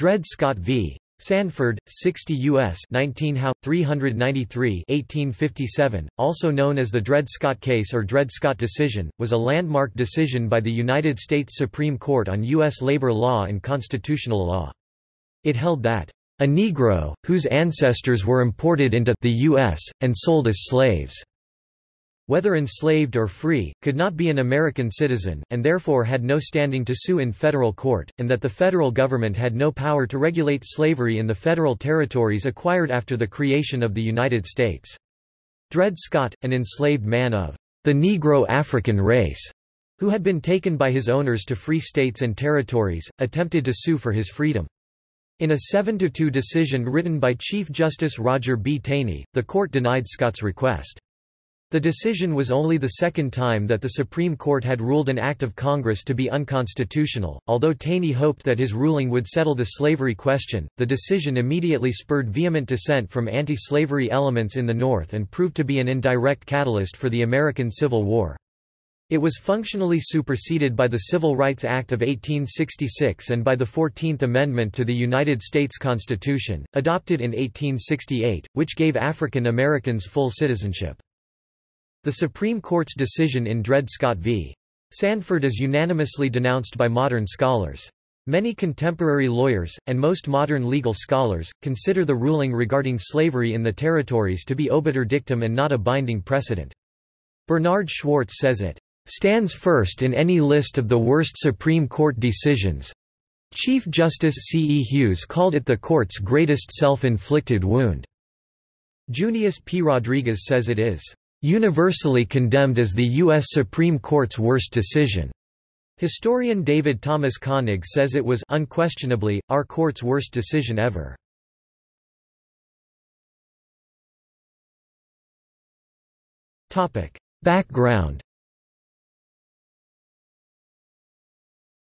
Dred Scott v. Sanford, 60 U.S. 19 How. 393 1857, also known as the Dred Scott case or Dred Scott decision, was a landmark decision by the United States Supreme Court on U.S. labor law and constitutional law. It held that, "...a Negro, whose ancestors were imported into the U.S., and sold as slaves." Whether enslaved or free, could not be an American citizen, and therefore had no standing to sue in federal court, and that the federal government had no power to regulate slavery in the federal territories acquired after the creation of the United States. Dred Scott, an enslaved man of the Negro African race, who had been taken by his owners to free states and territories, attempted to sue for his freedom. In a 7–2 decision written by Chief Justice Roger B. Taney, the court denied Scott's request. The decision was only the second time that the Supreme Court had ruled an act of Congress to be unconstitutional. Although Taney hoped that his ruling would settle the slavery question, the decision immediately spurred vehement dissent from anti slavery elements in the North and proved to be an indirect catalyst for the American Civil War. It was functionally superseded by the Civil Rights Act of 1866 and by the Fourteenth Amendment to the United States Constitution, adopted in 1868, which gave African Americans full citizenship. The Supreme Court's decision in Dred Scott v. Sanford is unanimously denounced by modern scholars. Many contemporary lawyers, and most modern legal scholars, consider the ruling regarding slavery in the territories to be obiter dictum and not a binding precedent. Bernard Schwartz says it stands first in any list of the worst Supreme Court decisions. Chief Justice C. E. Hughes called it the court's greatest self-inflicted wound. Junius P. Rodriguez says it is universally condemned as the U.S. Supreme Court's worst decision. Historian David Thomas Koenig says it was unquestionably, our court's worst decision ever. Background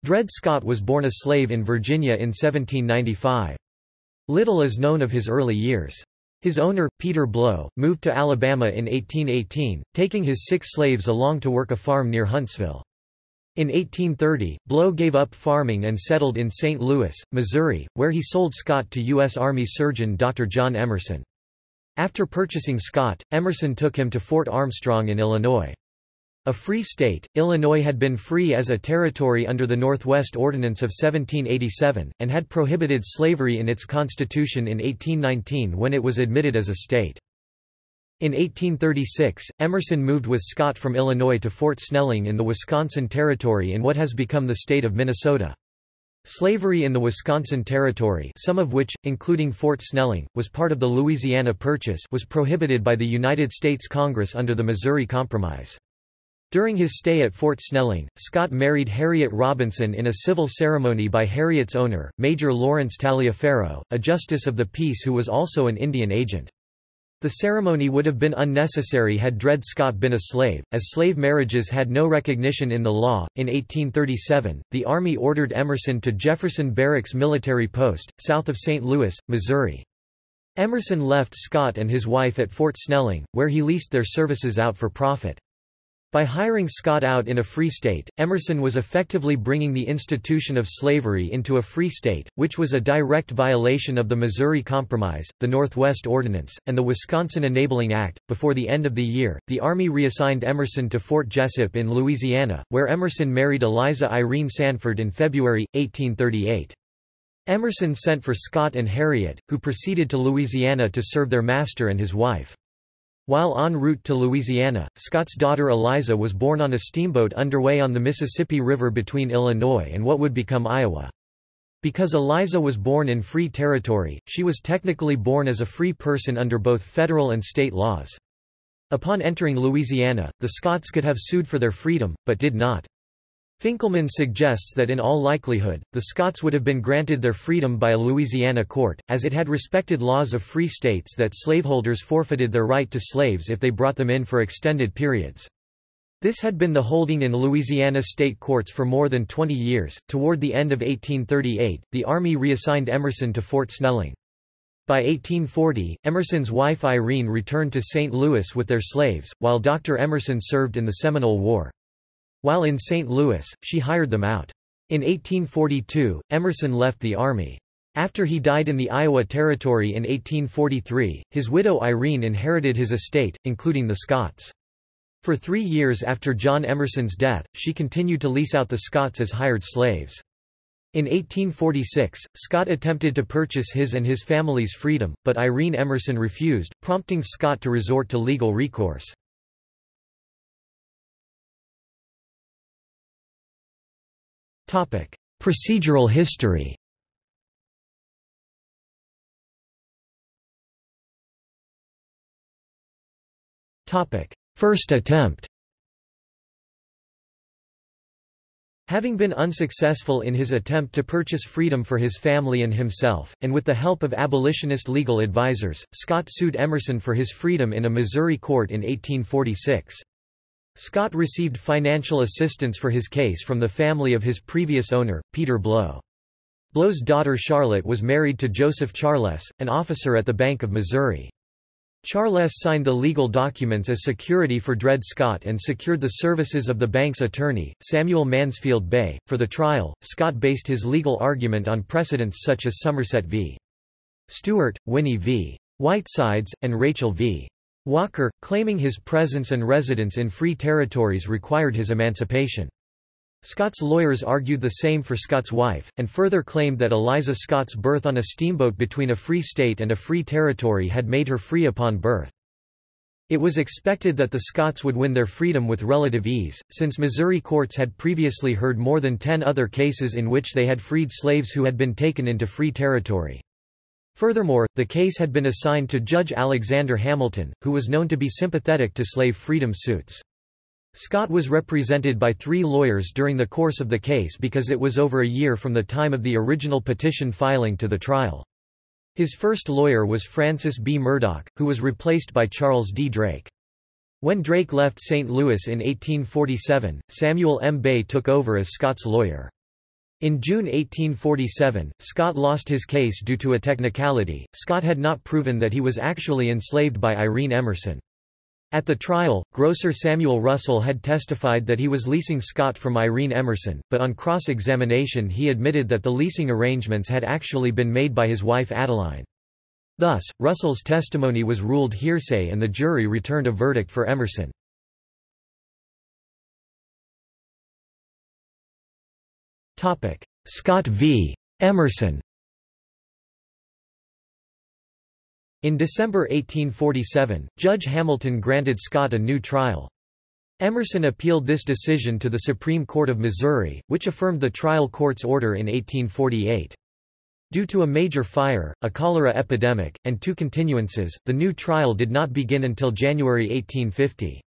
Dred Scott was born a slave in Virginia in 1795. Little is known of his early years. His owner, Peter Blow, moved to Alabama in 1818, taking his six slaves along to work a farm near Huntsville. In 1830, Blow gave up farming and settled in St. Louis, Missouri, where he sold Scott to U.S. Army surgeon Dr. John Emerson. After purchasing Scott, Emerson took him to Fort Armstrong in Illinois. A free state, Illinois had been free as a territory under the Northwest Ordinance of 1787, and had prohibited slavery in its constitution in 1819 when it was admitted as a state. In 1836, Emerson moved with Scott from Illinois to Fort Snelling in the Wisconsin Territory in what has become the state of Minnesota. Slavery in the Wisconsin Territory some of which, including Fort Snelling, was part of the Louisiana Purchase was prohibited by the United States Congress under the Missouri Compromise. During his stay at Fort Snelling, Scott married Harriet Robinson in a civil ceremony by Harriet's owner, Major Lawrence Taliaferro, a justice of the peace who was also an Indian agent. The ceremony would have been unnecessary had Dred Scott been a slave, as slave marriages had no recognition in the law. In 1837, the Army ordered Emerson to Jefferson Barracks Military Post, south of St. Louis, Missouri. Emerson left Scott and his wife at Fort Snelling, where he leased their services out for profit. By hiring Scott out in a free state, Emerson was effectively bringing the institution of slavery into a free state, which was a direct violation of the Missouri Compromise, the Northwest Ordinance, and the Wisconsin Enabling Act. Before the end of the year, the Army reassigned Emerson to Fort Jesup in Louisiana, where Emerson married Eliza Irene Sanford in February, 1838. Emerson sent for Scott and Harriet, who proceeded to Louisiana to serve their master and his wife. While en route to Louisiana, Scott's daughter Eliza was born on a steamboat underway on the Mississippi River between Illinois and what would become Iowa. Because Eliza was born in free territory, she was technically born as a free person under both federal and state laws. Upon entering Louisiana, the Scotts could have sued for their freedom, but did not. Finkelman suggests that in all likelihood, the Scotts would have been granted their freedom by a Louisiana court, as it had respected laws of free states that slaveholders forfeited their right to slaves if they brought them in for extended periods. This had been the holding in Louisiana state courts for more than 20 years. Toward the end of 1838, the Army reassigned Emerson to Fort Snelling. By 1840, Emerson's wife Irene returned to St. Louis with their slaves, while Dr. Emerson served in the Seminole War. While in St. Louis, she hired them out. In 1842, Emerson left the Army. After he died in the Iowa Territory in 1843, his widow Irene inherited his estate, including the Scotts. For three years after John Emerson's death, she continued to lease out the Scotts as hired slaves. In 1846, Scott attempted to purchase his and his family's freedom, but Irene Emerson refused, prompting Scott to resort to legal recourse. Procedural history. First attempt. Having been unsuccessful in his attempt to purchase freedom for his family and himself, and with the help of abolitionist legal advisers, Scott sued Emerson for his freedom in a Missouri court in 1846. Scott received financial assistance for his case from the family of his previous owner, Peter Blow. Blow's daughter Charlotte was married to Joseph Charles, an officer at the Bank of Missouri. Charles signed the legal documents as security for Dred Scott and secured the services of the bank's attorney, Samuel Mansfield Bay. For the trial, Scott based his legal argument on precedents such as Somerset v. Stewart, Winnie v. Whitesides, and Rachel v. Walker, claiming his presence and residence in free territories required his emancipation. Scott's lawyers argued the same for Scott's wife, and further claimed that Eliza Scott's birth on a steamboat between a free state and a free territory had made her free upon birth. It was expected that the Scotts would win their freedom with relative ease, since Missouri courts had previously heard more than ten other cases in which they had freed slaves who had been taken into free territory. Furthermore, the case had been assigned to Judge Alexander Hamilton, who was known to be sympathetic to slave freedom suits. Scott was represented by three lawyers during the course of the case because it was over a year from the time of the original petition filing to the trial. His first lawyer was Francis B. Murdoch, who was replaced by Charles D. Drake. When Drake left St. Louis in 1847, Samuel M. Bay took over as Scott's lawyer. In June 1847, Scott lost his case due to a technicality. Scott had not proven that he was actually enslaved by Irene Emerson. At the trial, grocer Samuel Russell had testified that he was leasing Scott from Irene Emerson, but on cross-examination he admitted that the leasing arrangements had actually been made by his wife Adeline. Thus, Russell's testimony was ruled hearsay and the jury returned a verdict for Emerson. Scott v. Emerson In December 1847, Judge Hamilton granted Scott a new trial. Emerson appealed this decision to the Supreme Court of Missouri, which affirmed the trial court's order in 1848. Due to a major fire, a cholera epidemic, and two continuances, the new trial did not begin until January 1850.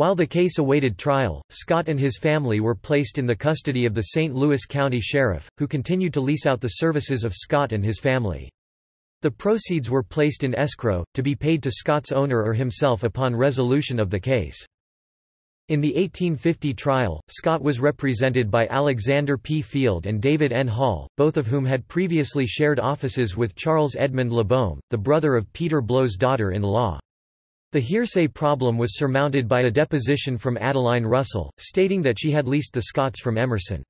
While the case awaited trial, Scott and his family were placed in the custody of the St. Louis County Sheriff, who continued to lease out the services of Scott and his family. The proceeds were placed in escrow, to be paid to Scott's owner or himself upon resolution of the case. In the 1850 trial, Scott was represented by Alexander P. Field and David N. Hall, both of whom had previously shared offices with Charles Edmund LaBeaume, the brother of Peter Blow's daughter-in-law. The hearsay problem was surmounted by a deposition from Adeline Russell, stating that she had leased the Scotts from Emerson.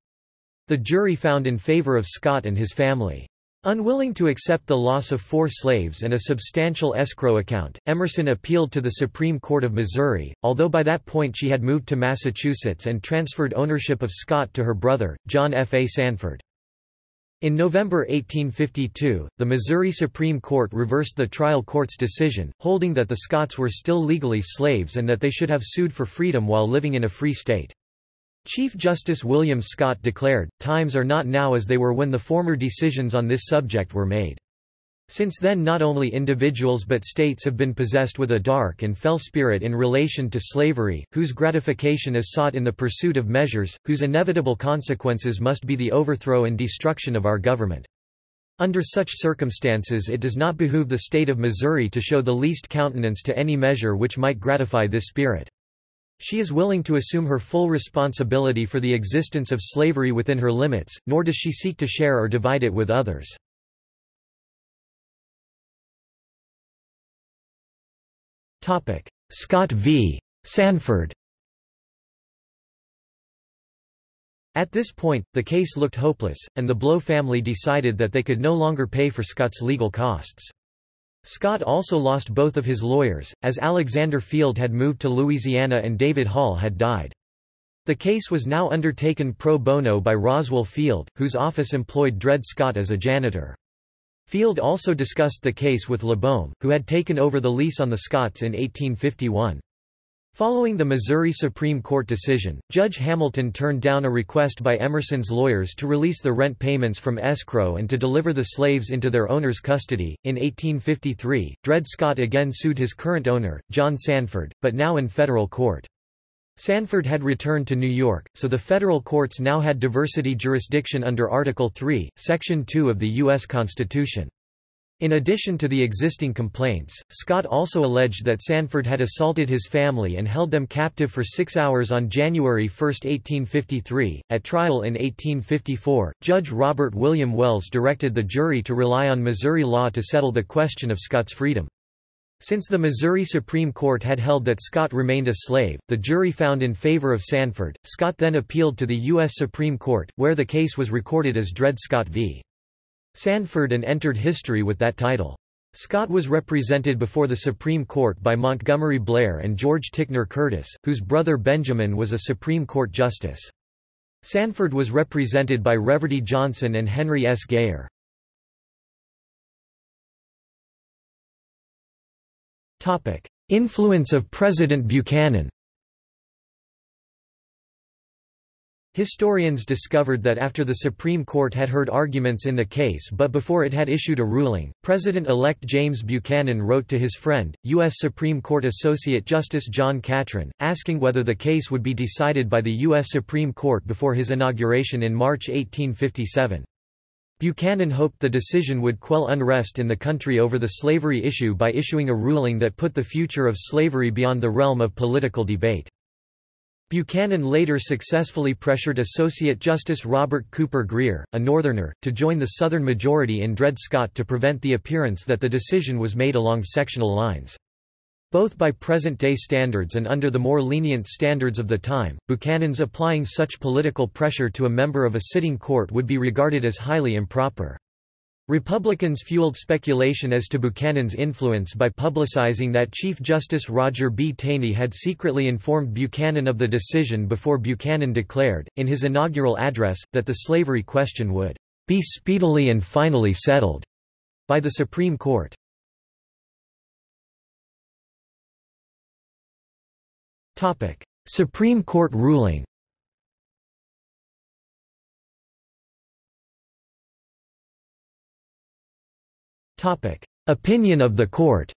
The jury found in favor of Scott and his family. Unwilling to accept the loss of four slaves and a substantial escrow account, Emerson appealed to the Supreme Court of Missouri, although by that point she had moved to Massachusetts and transferred ownership of Scott to her brother, John F. A. Sanford. In November 1852, the Missouri Supreme Court reversed the trial court's decision, holding that the Scotts were still legally slaves and that they should have sued for freedom while living in a free state. Chief Justice William Scott declared, times are not now as they were when the former decisions on this subject were made. Since then not only individuals but states have been possessed with a dark and fell spirit in relation to slavery, whose gratification is sought in the pursuit of measures, whose inevitable consequences must be the overthrow and destruction of our government. Under such circumstances it does not behoove the state of Missouri to show the least countenance to any measure which might gratify this spirit. She is willing to assume her full responsibility for the existence of slavery within her limits, nor does she seek to share or divide it with others. Scott v. Sanford At this point, the case looked hopeless, and the Blow family decided that they could no longer pay for Scott's legal costs. Scott also lost both of his lawyers, as Alexander Field had moved to Louisiana and David Hall had died. The case was now undertaken pro bono by Roswell Field, whose office employed Dred Scott as a janitor. Field also discussed the case with LaBeaume, who had taken over the lease on the Scotts in 1851. Following the Missouri Supreme Court decision, Judge Hamilton turned down a request by Emerson's lawyers to release the rent payments from escrow and to deliver the slaves into their owner's custody. In 1853, Dred Scott again sued his current owner, John Sanford, but now in federal court. Sanford had returned to New York, so the federal courts now had diversity jurisdiction under Article 3, Section 2 of the U.S. Constitution. In addition to the existing complaints, Scott also alleged that Sanford had assaulted his family and held them captive for six hours on January 1, 1853. At trial in 1854, Judge Robert William Wells directed the jury to rely on Missouri law to settle the question of Scott's freedom. Since the Missouri Supreme Court had held that Scott remained a slave, the jury found in favor of Sanford. Scott then appealed to the U.S. Supreme Court, where the case was recorded as Dred Scott v. Sanford and entered history with that title. Scott was represented before the Supreme Court by Montgomery Blair and George Ticknor Curtis, whose brother Benjamin was a Supreme Court justice. Sanford was represented by Reverdy Johnson and Henry S. Geyer. Influence of President Buchanan Historians discovered that after the Supreme Court had heard arguments in the case but before it had issued a ruling, President-elect James Buchanan wrote to his friend, U.S. Supreme Court Associate Justice John Catron, asking whether the case would be decided by the U.S. Supreme Court before his inauguration in March 1857. Buchanan hoped the decision would quell unrest in the country over the slavery issue by issuing a ruling that put the future of slavery beyond the realm of political debate. Buchanan later successfully pressured Associate Justice Robert Cooper Grier, a Northerner, to join the Southern majority in Dred Scott to prevent the appearance that the decision was made along sectional lines. Both by present-day standards and under the more lenient standards of the time, Buchanan's applying such political pressure to a member of a sitting court would be regarded as highly improper. Republicans fueled speculation as to Buchanan's influence by publicizing that Chief Justice Roger B. Taney had secretly informed Buchanan of the decision before Buchanan declared, in his inaugural address, that the slavery question would be speedily and finally settled by the Supreme Court. Supreme Court ruling Opinion of the court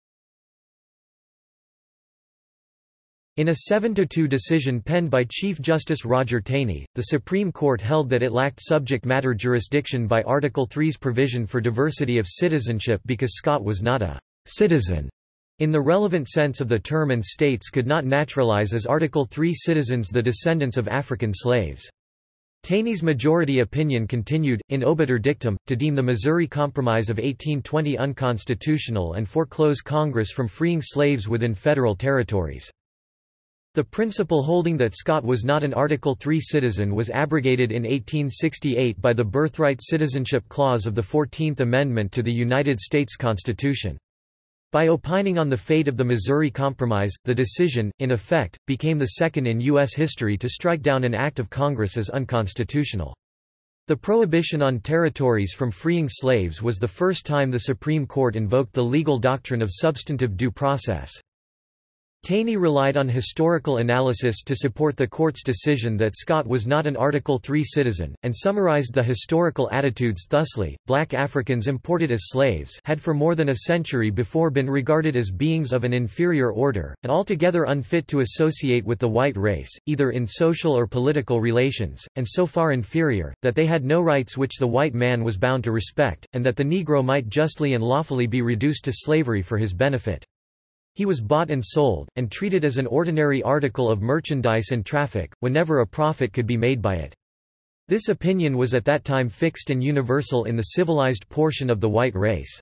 In a 7–2 decision penned by Chief Justice Roger Taney, the Supreme Court held that it lacked subject matter jurisdiction by Article III's provision for diversity of citizenship because Scott was not a «citizen» in the relevant sense of the term and states could not naturalize as Article III citizens the descendants of African slaves. Taney's majority opinion continued, in obiter dictum, to deem the Missouri Compromise of 1820 unconstitutional and foreclose Congress from freeing slaves within federal territories. The principle holding that Scott was not an Article III citizen was abrogated in 1868 by the Birthright Citizenship Clause of the Fourteenth Amendment to the United States Constitution. By opining on the fate of the Missouri Compromise, the decision, in effect, became the second in U.S. history to strike down an act of Congress as unconstitutional. The prohibition on territories from freeing slaves was the first time the Supreme Court invoked the legal doctrine of substantive due process. Taney relied on historical analysis to support the court's decision that Scott was not an Article III citizen, and summarized the historical attitudes thusly, black Africans imported as slaves had for more than a century before been regarded as beings of an inferior order, and altogether unfit to associate with the white race, either in social or political relations, and so far inferior, that they had no rights which the white man was bound to respect, and that the Negro might justly and lawfully be reduced to slavery for his benefit. He was bought and sold, and treated as an ordinary article of merchandise and traffic, whenever a profit could be made by it. This opinion was at that time fixed and universal in the civilized portion of the white race.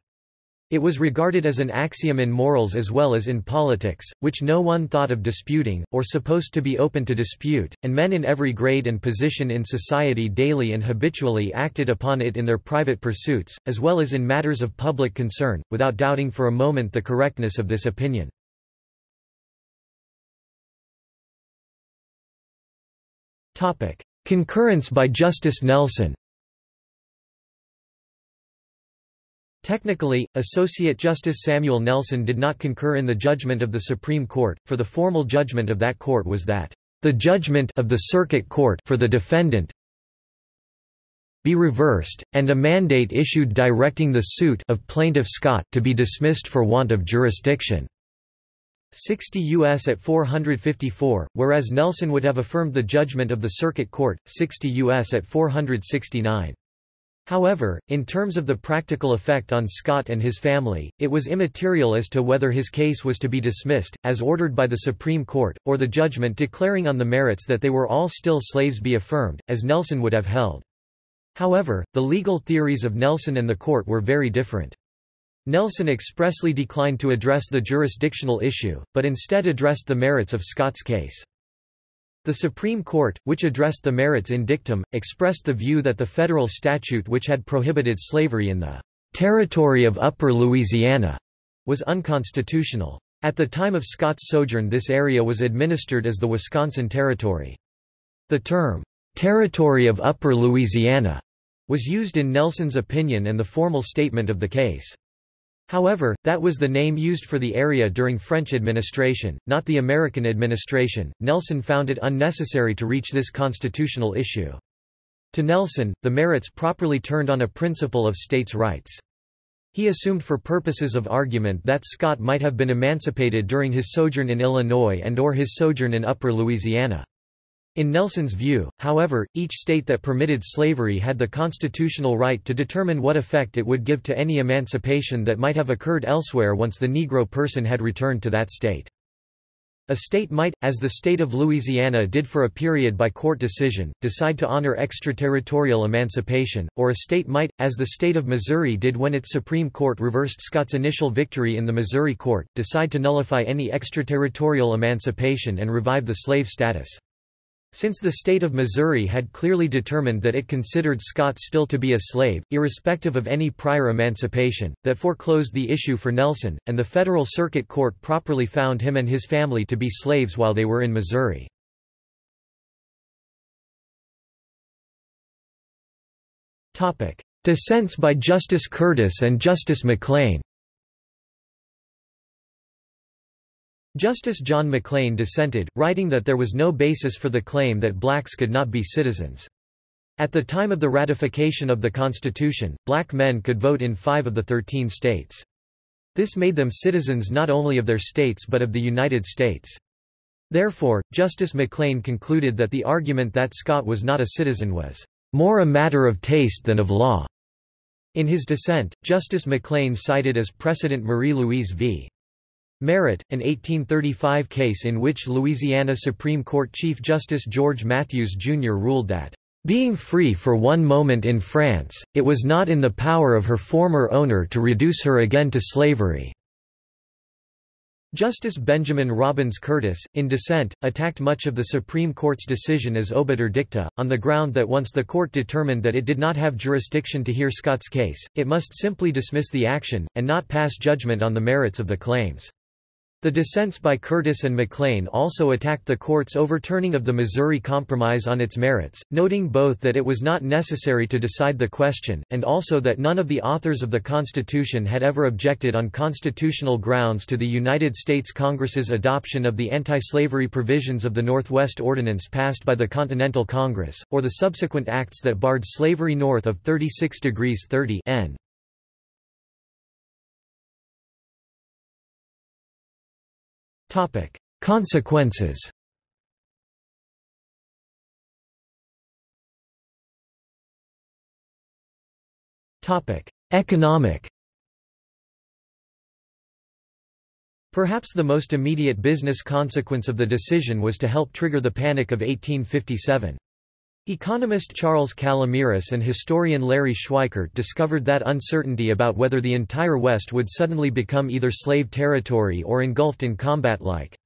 It was regarded as an axiom in morals as well as in politics, which no one thought of disputing, or supposed to be open to dispute, and men in every grade and position in society daily and habitually acted upon it in their private pursuits, as well as in matters of public concern, without doubting for a moment the correctness of this opinion. Concurrence by Justice Nelson Technically, Associate Justice Samuel Nelson did not concur in the judgment of the Supreme Court, for the formal judgment of that court was that, "...the judgment of the Circuit Court for the defendant be reversed, and a mandate issued directing the suit of plaintiff Scott to be dismissed for want of jurisdiction." 60 U.S. at 454, whereas Nelson would have affirmed the judgment of the Circuit Court, 60 U.S. at 469. However, in terms of the practical effect on Scott and his family, it was immaterial as to whether his case was to be dismissed, as ordered by the Supreme Court, or the judgment declaring on the merits that they were all still slaves be affirmed, as Nelson would have held. However, the legal theories of Nelson and the court were very different. Nelson expressly declined to address the jurisdictional issue, but instead addressed the merits of Scott's case. The Supreme Court, which addressed the merits in dictum, expressed the view that the federal statute which had prohibited slavery in the territory of Upper Louisiana was unconstitutional. At the time of Scott's sojourn this area was administered as the Wisconsin Territory. The term, "'Territory of Upper Louisiana' was used in Nelson's opinion and the formal statement of the case. However, that was the name used for the area during French administration, not the American administration. Nelson found it unnecessary to reach this constitutional issue. To Nelson, the merits properly turned on a principle of states' rights. He assumed for purposes of argument that Scott might have been emancipated during his sojourn in Illinois and or his sojourn in Upper Louisiana. In Nelson's view, however, each state that permitted slavery had the constitutional right to determine what effect it would give to any emancipation that might have occurred elsewhere once the Negro person had returned to that state. A state might, as the state of Louisiana did for a period by court decision, decide to honor extraterritorial emancipation, or a state might, as the state of Missouri did when its Supreme Court reversed Scott's initial victory in the Missouri court, decide to nullify any extraterritorial emancipation and revive the slave status. Since the state of Missouri had clearly determined that it considered Scott still to be a slave, irrespective of any prior emancipation, that foreclosed the issue for Nelson, and the Federal Circuit Court properly found him and his family to be slaves while they were in Missouri. Dissents by Justice Curtis and Justice McLean Justice John McLean dissented, writing that there was no basis for the claim that blacks could not be citizens. At the time of the ratification of the Constitution, black men could vote in five of the thirteen states. This made them citizens not only of their states but of the United States. Therefore, Justice McLean concluded that the argument that Scott was not a citizen was more a matter of taste than of law. In his dissent, Justice McLean cited as precedent Marie-Louise v. Merritt, an 1835 case in which Louisiana Supreme Court Chief Justice George Matthews Jr. ruled that, "...being free for one moment in France, it was not in the power of her former owner to reduce her again to slavery." Justice Benjamin Robbins Curtis, in dissent, attacked much of the Supreme Court's decision as obiter dicta, on the ground that once the court determined that it did not have jurisdiction to hear Scott's case, it must simply dismiss the action, and not pass judgment on the merits of the claims. The dissents by Curtis and McLean also attacked the court's overturning of the Missouri Compromise on its merits, noting both that it was not necessary to decide the question, and also that none of the authors of the Constitution had ever objected on constitutional grounds to the United States Congress's adoption of the anti-slavery provisions of the Northwest Ordinance passed by the Continental Congress, or the subsequent acts that barred slavery north of 36 degrees 30 N. Topic: Consequences. Topic: Economic. Perhaps the most immediate business consequence of the decision was to help trigger the Panic of 1857. Economist Charles Calomiris and historian Larry Schweikart discovered that uncertainty about whether the entire West would suddenly become either slave territory or engulfed in combat like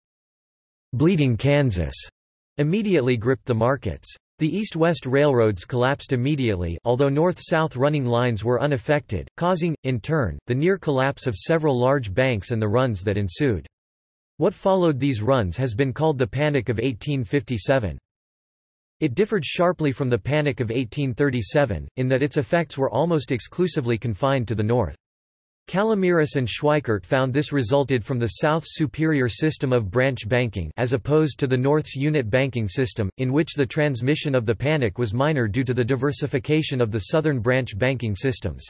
Bleeding Kansas immediately gripped the markets. The east-west railroads collapsed immediately although north-south running lines were unaffected, causing, in turn, the near collapse of several large banks and the runs that ensued. What followed these runs has been called the Panic of 1857. It differed sharply from the Panic of 1837, in that its effects were almost exclusively confined to the north. Calomiris and Schweikart found this resulted from the South's superior system of branch banking as opposed to the North's unit banking system, in which the transmission of the panic was minor due to the diversification of the Southern branch banking systems.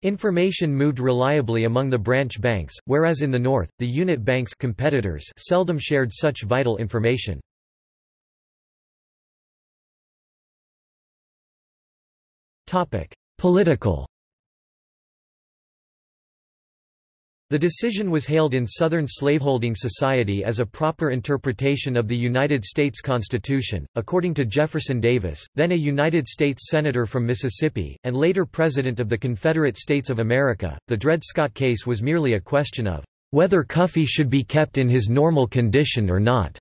Information moved reliably among the branch banks, whereas in the North, the unit banks competitors seldom shared such vital information. Political The decision was hailed in Southern slaveholding society as a proper interpretation of the United States Constitution. According to Jefferson Davis, then a United States Senator from Mississippi, and later President of the Confederate States of America, the Dred Scott case was merely a question of whether Cuffee should be kept in his normal condition or not.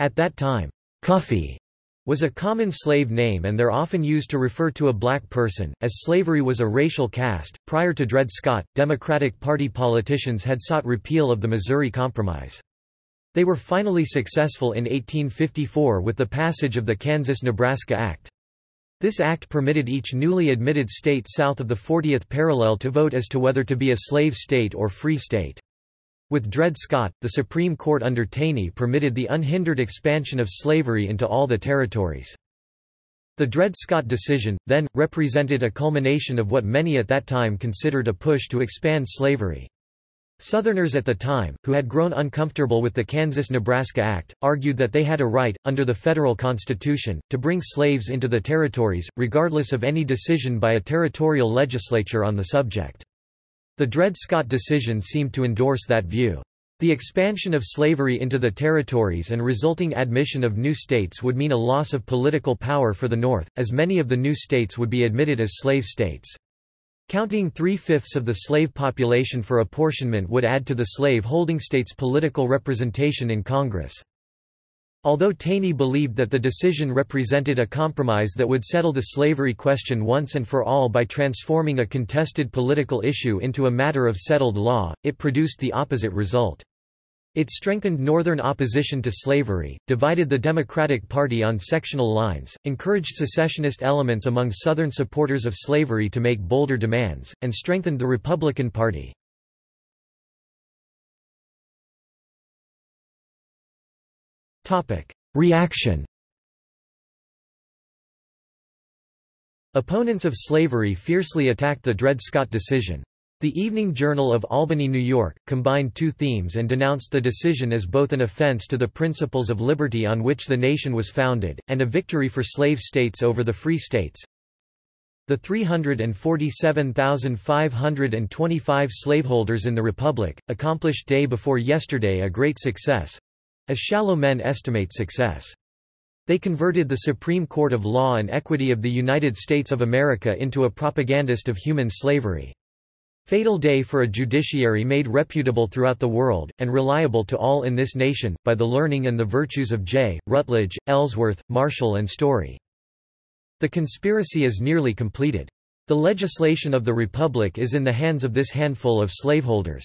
At that time, Cuffee was a common slave name and they're often used to refer to a black person, as slavery was a racial caste. Prior to Dred Scott, Democratic Party politicians had sought repeal of the Missouri Compromise. They were finally successful in 1854 with the passage of the Kansas-Nebraska Act. This act permitted each newly admitted state south of the 40th parallel to vote as to whether to be a slave state or free state. With Dred Scott, the Supreme Court under Taney permitted the unhindered expansion of slavery into all the territories. The Dred Scott decision, then, represented a culmination of what many at that time considered a push to expand slavery. Southerners at the time, who had grown uncomfortable with the Kansas-Nebraska Act, argued that they had a right, under the federal constitution, to bring slaves into the territories, regardless of any decision by a territorial legislature on the subject. The Dred Scott decision seemed to endorse that view. The expansion of slavery into the territories and resulting admission of new states would mean a loss of political power for the North, as many of the new states would be admitted as slave states. Counting three-fifths of the slave population for apportionment would add to the slave-holding states' political representation in Congress. Although Taney believed that the decision represented a compromise that would settle the slavery question once and for all by transforming a contested political issue into a matter of settled law, it produced the opposite result. It strengthened Northern opposition to slavery, divided the Democratic Party on sectional lines, encouraged secessionist elements among Southern supporters of slavery to make bolder demands, and strengthened the Republican Party. Reaction Opponents of slavery fiercely attacked the Dred Scott decision. The Evening Journal of Albany, New York, combined two themes and denounced the decision as both an offense to the principles of liberty on which the nation was founded, and a victory for slave states over the free states. The 347,525 slaveholders in the Republic, accomplished day before yesterday a great success, as shallow men estimate success. They converted the Supreme Court of Law and Equity of the United States of America into a propagandist of human slavery. Fatal day for a judiciary made reputable throughout the world, and reliable to all in this nation, by the learning and the virtues of Jay, Rutledge, Ellsworth, Marshall and Story. The conspiracy is nearly completed. The legislation of the Republic is in the hands of this handful of slaveholders.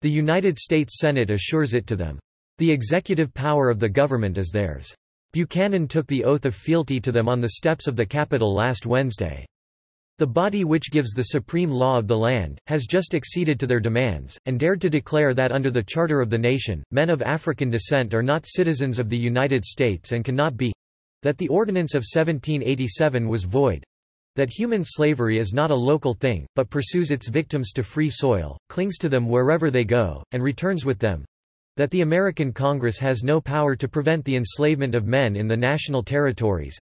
The United States Senate assures it to them. The executive power of the government is theirs. Buchanan took the oath of fealty to them on the steps of the Capitol last Wednesday. The body which gives the supreme law of the land, has just acceded to their demands, and dared to declare that under the Charter of the Nation, men of African descent are not citizens of the United States and cannot be—that the Ordinance of 1787 was void—that human slavery is not a local thing, but pursues its victims to free soil, clings to them wherever they go, and returns with them, that the American Congress has no power to prevent the enslavement of men in the national territories,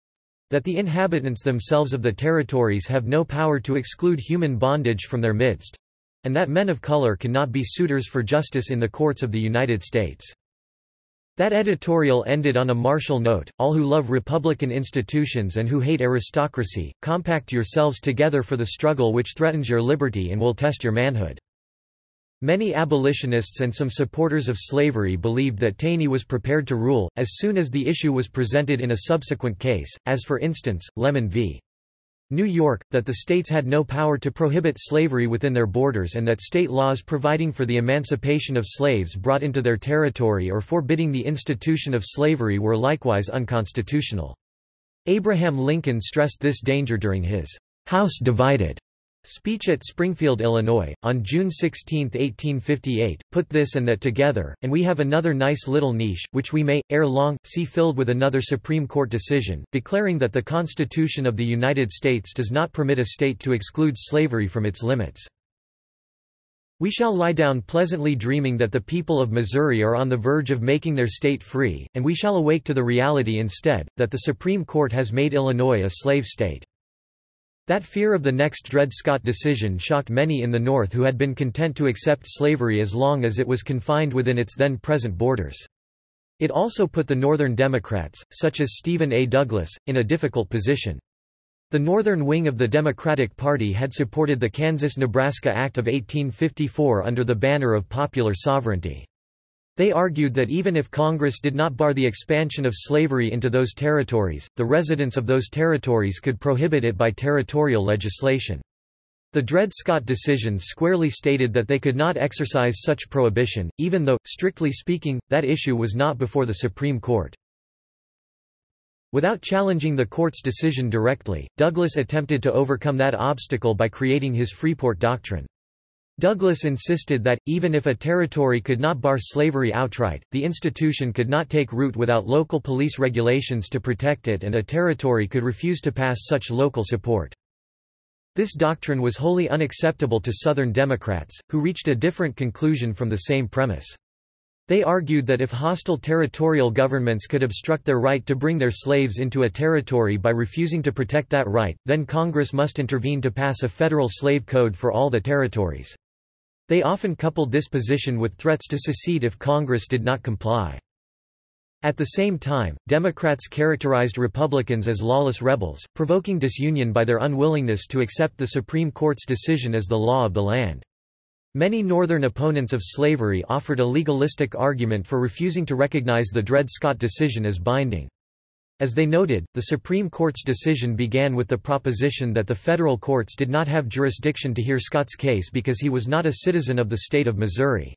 that the inhabitants themselves of the territories have no power to exclude human bondage from their midst, and that men of color cannot be suitors for justice in the courts of the United States. That editorial ended on a martial note, all who love republican institutions and who hate aristocracy, compact yourselves together for the struggle which threatens your liberty and will test your manhood. Many abolitionists and some supporters of slavery believed that Taney was prepared to rule, as soon as the issue was presented in a subsequent case, as for instance, Lemmon v. New York, that the states had no power to prohibit slavery within their borders and that state laws providing for the emancipation of slaves brought into their territory or forbidding the institution of slavery were likewise unconstitutional. Abraham Lincoln stressed this danger during his House Divided Speech at Springfield, Illinois, on June 16, 1858, put this and that together, and we have another nice little niche, which we may, ere long, see filled with another Supreme Court decision, declaring that the Constitution of the United States does not permit a state to exclude slavery from its limits. We shall lie down pleasantly dreaming that the people of Missouri are on the verge of making their state free, and we shall awake to the reality instead, that the Supreme Court has made Illinois a slave state. That fear of the next Dred Scott decision shocked many in the North who had been content to accept slavery as long as it was confined within its then present borders. It also put the Northern Democrats, such as Stephen A. Douglas, in a difficult position. The northern wing of the Democratic Party had supported the Kansas-Nebraska Act of 1854 under the banner of popular sovereignty. They argued that even if Congress did not bar the expansion of slavery into those territories, the residents of those territories could prohibit it by territorial legislation. The Dred Scott decision squarely stated that they could not exercise such prohibition, even though, strictly speaking, that issue was not before the Supreme Court. Without challenging the court's decision directly, Douglas attempted to overcome that obstacle by creating his Freeport Doctrine. Douglas insisted that, even if a territory could not bar slavery outright, the institution could not take root without local police regulations to protect it and a territory could refuse to pass such local support. This doctrine was wholly unacceptable to Southern Democrats, who reached a different conclusion from the same premise. They argued that if hostile territorial governments could obstruct their right to bring their slaves into a territory by refusing to protect that right, then Congress must intervene to pass a federal slave code for all the territories. They often coupled this position with threats to secede if Congress did not comply. At the same time, Democrats characterized Republicans as lawless rebels, provoking disunion by their unwillingness to accept the Supreme Court's decision as the law of the land. Many Northern opponents of slavery offered a legalistic argument for refusing to recognize the Dred Scott decision as binding. As they noted, the Supreme Court's decision began with the proposition that the federal courts did not have jurisdiction to hear Scott's case because he was not a citizen of the state of Missouri.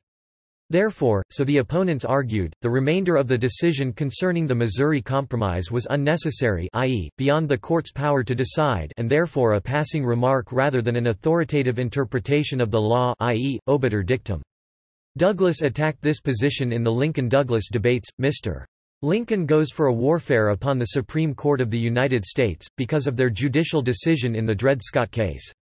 Therefore, so the opponents argued, the remainder of the decision concerning the Missouri Compromise was unnecessary i.e., beyond the court's power to decide and therefore a passing remark rather than an authoritative interpretation of the law i.e., obiter dictum. Douglas attacked this position in the Lincoln-Douglas debates. Mr. Lincoln goes for a warfare upon the Supreme Court of the United States, because of their judicial decision in the Dred Scott case.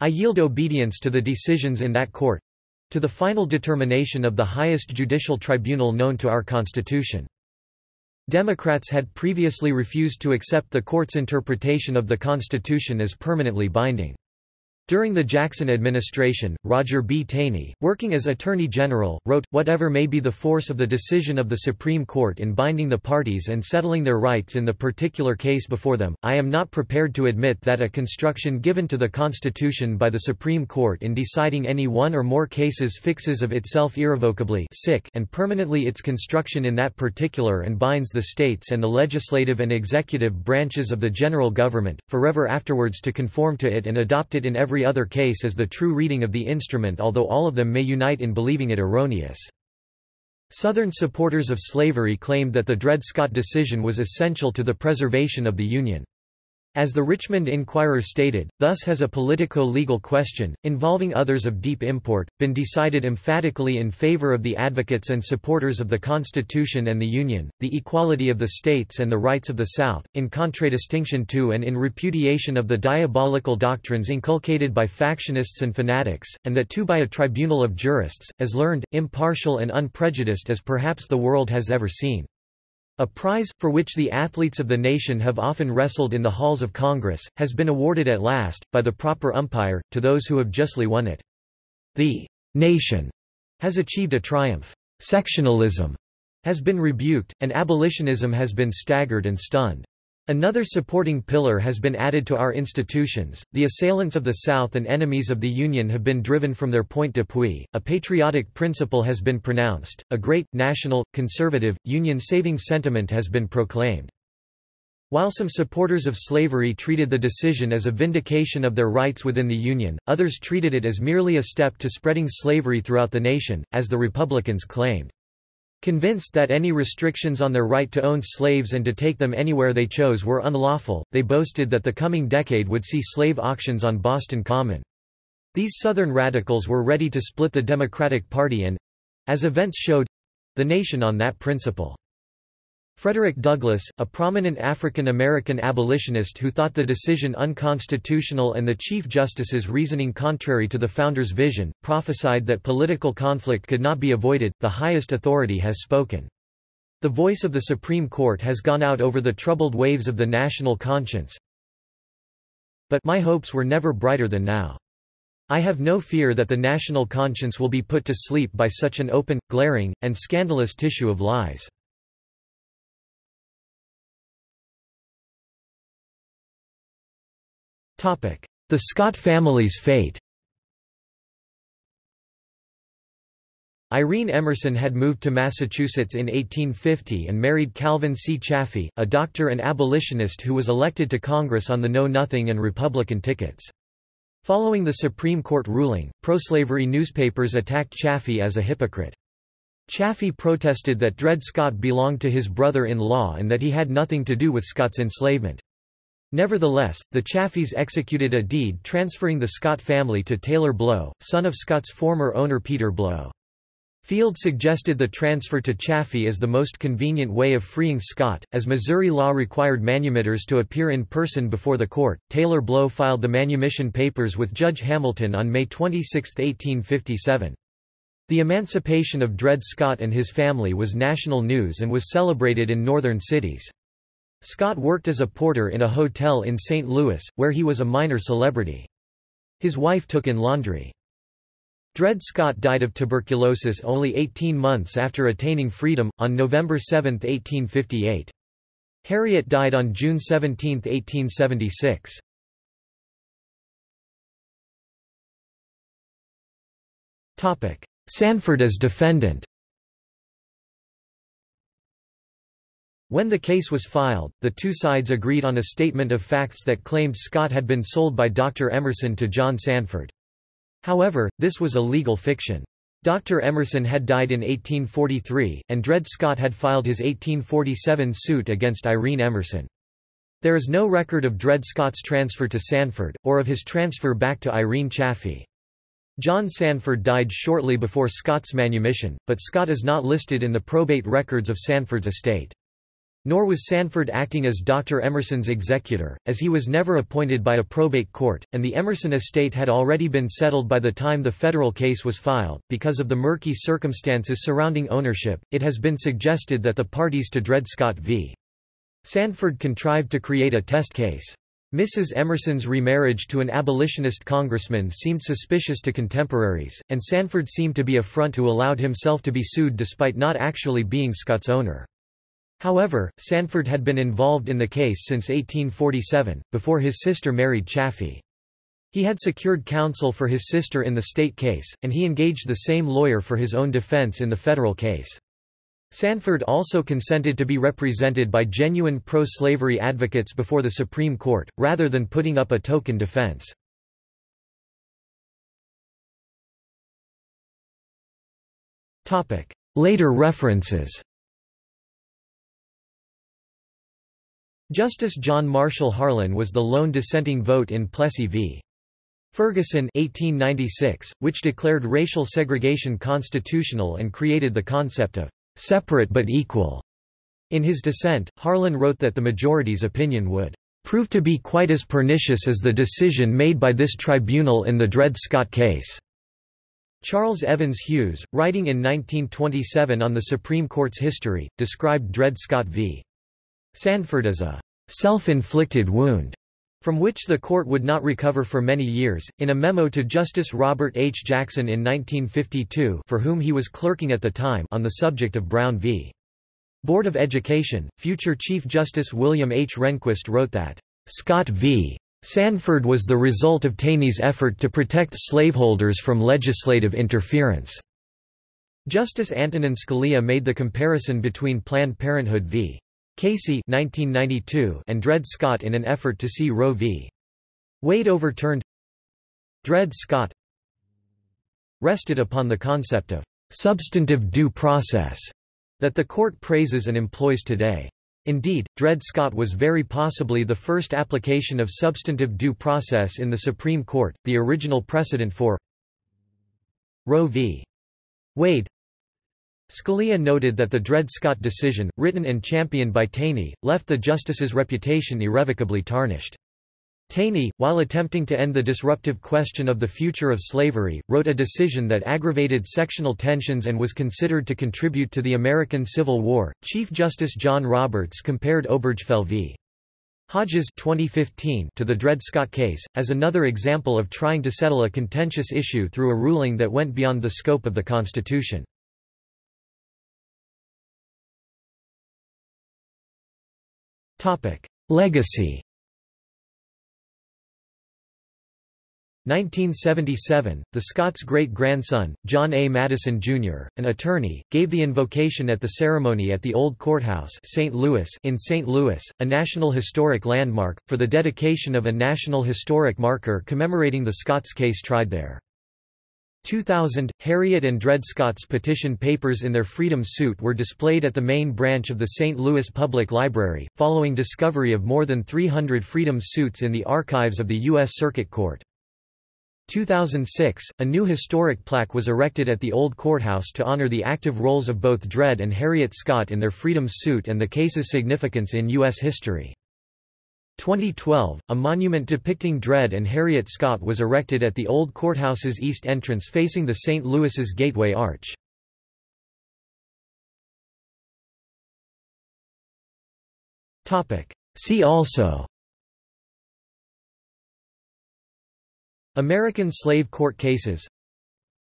I yield obedience to the decisions in that court—to the final determination of the highest judicial tribunal known to our Constitution. Democrats had previously refused to accept the court's interpretation of the Constitution as permanently binding. During the Jackson administration, Roger B. Taney, working as Attorney General, wrote, Whatever may be the force of the decision of the Supreme Court in binding the parties and settling their rights in the particular case before them, I am not prepared to admit that a construction given to the Constitution by the Supreme Court in deciding any one or more cases fixes of itself irrevocably sick and permanently its construction in that particular and binds the states and the legislative and executive branches of the general government, forever afterwards to conform to it and adopt it in every every other case as the true reading of the instrument although all of them may unite in believing it erroneous. Southern supporters of slavery claimed that the Dred Scott decision was essential to the preservation of the Union. As the Richmond Enquirer stated, thus has a politico-legal question, involving others of deep import, been decided emphatically in favor of the advocates and supporters of the Constitution and the Union, the equality of the states and the rights of the South, in contradistinction to and in repudiation of the diabolical doctrines inculcated by factionists and fanatics, and that too by a tribunal of jurists, as learned, impartial and unprejudiced as perhaps the world has ever seen. A prize, for which the athletes of the nation have often wrestled in the halls of Congress, has been awarded at last, by the proper umpire, to those who have justly won it. The nation has achieved a triumph. Sectionalism has been rebuked, and abolitionism has been staggered and stunned. Another supporting pillar has been added to our institutions. The assailants of the South and enemies of the Union have been driven from their point d'appui. A patriotic principle has been pronounced. A great, national, conservative, Union saving sentiment has been proclaimed. While some supporters of slavery treated the decision as a vindication of their rights within the Union, others treated it as merely a step to spreading slavery throughout the nation, as the Republicans claimed. Convinced that any restrictions on their right to own slaves and to take them anywhere they chose were unlawful, they boasted that the coming decade would see slave auctions on Boston Common. These Southern radicals were ready to split the Democratic Party and—as events showed—the nation on that principle. Frederick Douglass, a prominent African American abolitionist who thought the decision unconstitutional and the Chief Justice's reasoning contrary to the Founders' vision, prophesied that political conflict could not be avoided, the highest authority has spoken. The voice of the Supreme Court has gone out over the troubled waves of the national conscience. But my hopes were never brighter than now. I have no fear that the national conscience will be put to sleep by such an open, glaring, and scandalous tissue of lies. The Scott family's fate Irene Emerson had moved to Massachusetts in 1850 and married Calvin C. Chaffee, a doctor and abolitionist who was elected to Congress on the Know Nothing and Republican tickets. Following the Supreme Court ruling, pro-slavery newspapers attacked Chaffee as a hypocrite. Chaffee protested that Dred Scott belonged to his brother-in-law and that he had nothing to do with Scott's enslavement. Nevertheless, the Chaffees executed a deed transferring the Scott family to Taylor Blow, son of Scott's former owner Peter Blow. Field suggested the transfer to Chaffee as the most convenient way of freeing Scott, as Missouri law required manumitters to appear in person before the court. Taylor Blow filed the manumission papers with Judge Hamilton on May 26, 1857. The emancipation of Dred Scott and his family was national news and was celebrated in northern cities. Scott worked as a porter in a hotel in St. Louis, where he was a minor celebrity. His wife took in laundry. Dred Scott died of tuberculosis only 18 months after attaining freedom, on November 7, 1858. Harriet died on June 17, 1876. Sanford as defendant When the case was filed, the two sides agreed on a statement of facts that claimed Scott had been sold by Dr. Emerson to John Sanford. However, this was a legal fiction. Dr. Emerson had died in 1843, and Dred Scott had filed his 1847 suit against Irene Emerson. There is no record of Dred Scott's transfer to Sanford, or of his transfer back to Irene Chaffee. John Sanford died shortly before Scott's manumission, but Scott is not listed in the probate records of Sanford's estate. Nor was Sanford acting as Dr. Emerson's executor, as he was never appointed by a probate court, and the Emerson estate had already been settled by the time the federal case was filed. Because of the murky circumstances surrounding ownership, it has been suggested that the parties to Dred Scott v. Sanford contrived to create a test case. Mrs. Emerson's remarriage to an abolitionist congressman seemed suspicious to contemporaries, and Sanford seemed to be a front who allowed himself to be sued despite not actually being Scott's owner. However, Sanford had been involved in the case since 1847, before his sister married Chaffee. He had secured counsel for his sister in the state case, and he engaged the same lawyer for his own defense in the federal case. Sanford also consented to be represented by genuine pro-slavery advocates before the Supreme Court, rather than putting up a token defense. Later references Justice John Marshall Harlan was the lone dissenting vote in Plessy v. Ferguson 1896, which declared racial segregation constitutional and created the concept of separate but equal. In his dissent, Harlan wrote that the majority's opinion would prove to be quite as pernicious as the decision made by this tribunal in the Dred Scott case. Charles Evans Hughes, writing in 1927 on the Supreme Court's history, described Dred Scott v. Sanford as a self-inflicted wound from which the court would not recover for many years. In a memo to Justice Robert H. Jackson in 1952, for whom he was clerking at the time, on the subject of Brown v. Board of Education, future Chief Justice William H. Rehnquist wrote that, "...Scott v. Sanford was the result of Taney's effort to protect slaveholders from legislative interference." Justice Antonin Scalia made the comparison between Planned Parenthood v. Casey 1992 and Dred Scott in an effort to see Roe v. Wade overturned. Dred Scott rested upon the concept of substantive due process that the court praises and employs today. Indeed, Dred Scott was very possibly the first application of substantive due process in the Supreme Court, the original precedent for Roe v. Wade Scalia noted that the Dred Scott decision, written and championed by Taney, left the justice's reputation irrevocably tarnished. Taney, while attempting to end the disruptive question of the future of slavery, wrote a decision that aggravated sectional tensions and was considered to contribute to the American Civil War. Chief Justice John Roberts compared Obergefell v. Hodges 2015 to the Dred Scott case, as another example of trying to settle a contentious issue through a ruling that went beyond the scope of the Constitution. Legacy 1977, the Scotts' great-grandson, John A. Madison, Jr., an attorney, gave the invocation at the ceremony at the Old Courthouse St. Louis in St. Louis, a National Historic Landmark, for the dedication of a National Historic Marker commemorating the Scotts case tried there. 2000, Harriet and Dred Scott's petition papers in their freedom suit were displayed at the main branch of the St. Louis Public Library, following discovery of more than 300 freedom suits in the archives of the U.S. Circuit Court. 2006, a new historic plaque was erected at the Old Courthouse to honor the active roles of both Dred and Harriet Scott in their freedom suit and the case's significance in U.S. history. 2012, a monument depicting Dred and Harriet Scott was erected at the old courthouse's east entrance facing the St. Louis's Gateway Arch. See also American slave court cases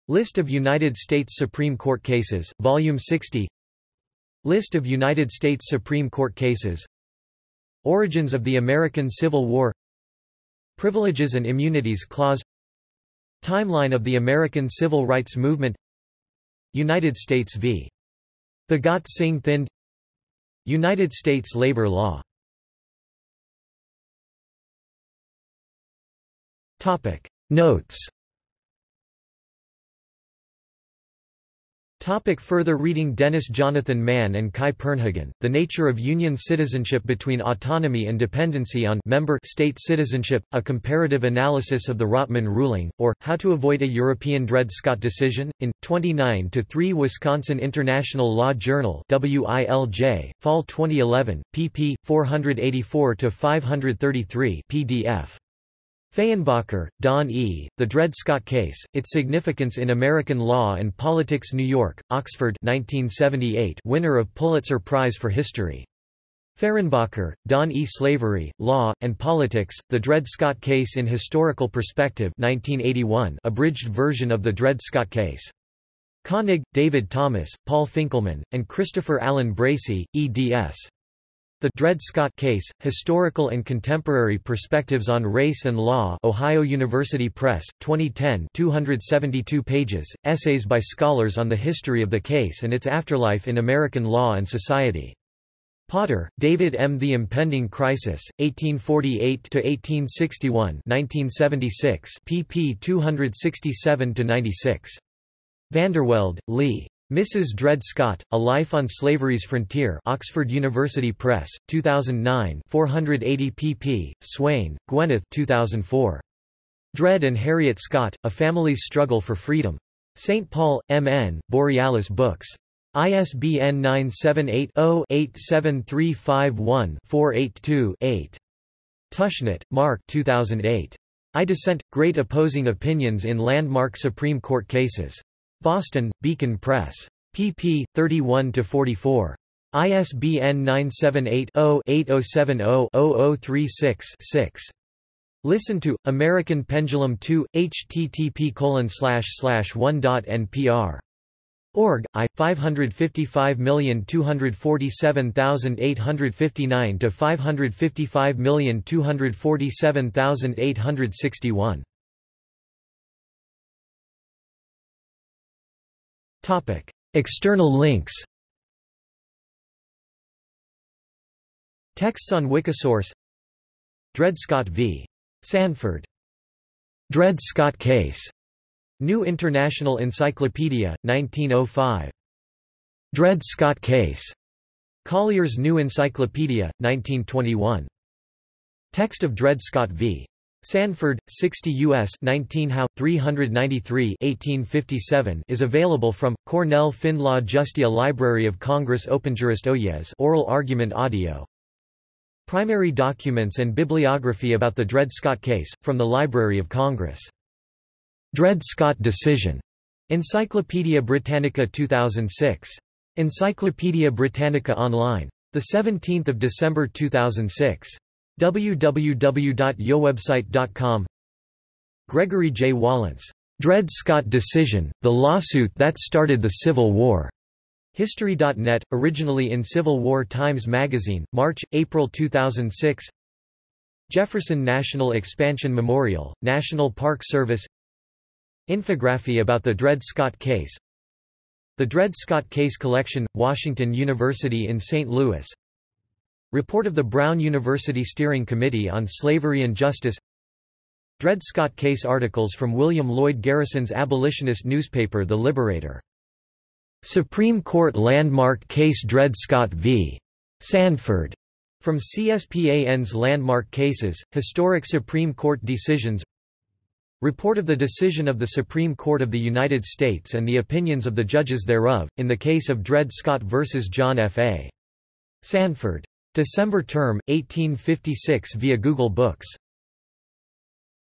List of United States Supreme Court cases, Volume 60 List of United States Supreme Court cases Origins of the American Civil War Privileges and Immunities Clause Timeline of the American Civil Rights Movement United States v. Bhagat Singh Thind United States labor law Notes Topic further reading Dennis Jonathan Mann and Kai Purnhagen, The Nature of Union Citizenship Between Autonomy and Dependency on member State Citizenship, A Comparative Analysis of the Rottmann Ruling, or, How to Avoid a European Dred Scott Decision, in, 29-3 Wisconsin International Law Journal WILJ, Fall 2011, pp. 484-533 PDF. Fehrenbacher, Don E., The Dred Scott Case, Its Significance in American Law and Politics New York, Oxford 1978 winner of Pulitzer Prize for History. Fehrenbacher, Don E. Slavery, Law, and Politics, The Dred Scott Case in Historical Perspective 1981 abridged version of The Dred Scott Case. Koenig, David Thomas, Paul Finkelman, and Christopher Allen Bracey, eds. The Dred Scott Case, Historical and Contemporary Perspectives on Race and Law Ohio University Press, 2010 272 pages, essays by scholars on the history of the case and its afterlife in American law and society. Potter, David M. The Impending Crisis, 1848–1861 1976, pp 267–96. VanderVelde, Lea. Mrs. Dred Scott, A Life on Slavery's Frontier Oxford University Press, 2009 480 pp. Swain, Gwyneth 2004. Dred and Harriet Scott, A Family's Struggle for Freedom. St. Paul, M.N., Borealis Books. ISBN 978-0-87351-482-8. Tushnet, Mark 2008. I Dissent, Great Opposing Opinions in Landmark Supreme Court Cases. Boston, Beacon Press. pp. 31–44. ISBN 978-0-8070-0036-6. Listen to, American Pendulum 2, http one.npr. Org. I 555247859 to 555247861. External links. Texts on Wikisource. Dred Scott v. Sanford. Dred Scott case. New International Encyclopedia, 1905. Dred Scott Case. Collier's New Encyclopedia, 1921. Text of Dred Scott v. Sandford, 60 U.S. 19 How. 393 1857 is available from, Cornell Findlaw Justia Library of Congress OpenJurist Oyez oral argument audio. Primary documents and bibliography about the Dred Scott case, from the Library of Congress. Dred Scott decision. Encyclopædia Britannica 2006. Encyclopædia Britannica Online. 17 December 2006. www.yowebsite.com Gregory J. Wallance. Dred Scott Decision, the lawsuit that started the Civil War. History.net, originally in Civil War Times Magazine, March, April 2006 Jefferson National Expansion Memorial, National Park Service Infography about the Dred Scott case The Dred Scott Case Collection, Washington University in St. Louis Report of the Brown University Steering Committee on Slavery and Justice Dred Scott Case articles from William Lloyd Garrison's abolitionist newspaper The Liberator. Supreme Court Landmark Case Dred Scott v. Sanford. From CSPAN's Landmark Cases, Historic Supreme Court Decisions Report of the decision of the Supreme Court of the United States and the opinions of the judges thereof, in the case of Dred Scott v. John F. A. Sandford. December term, 1856 via Google Books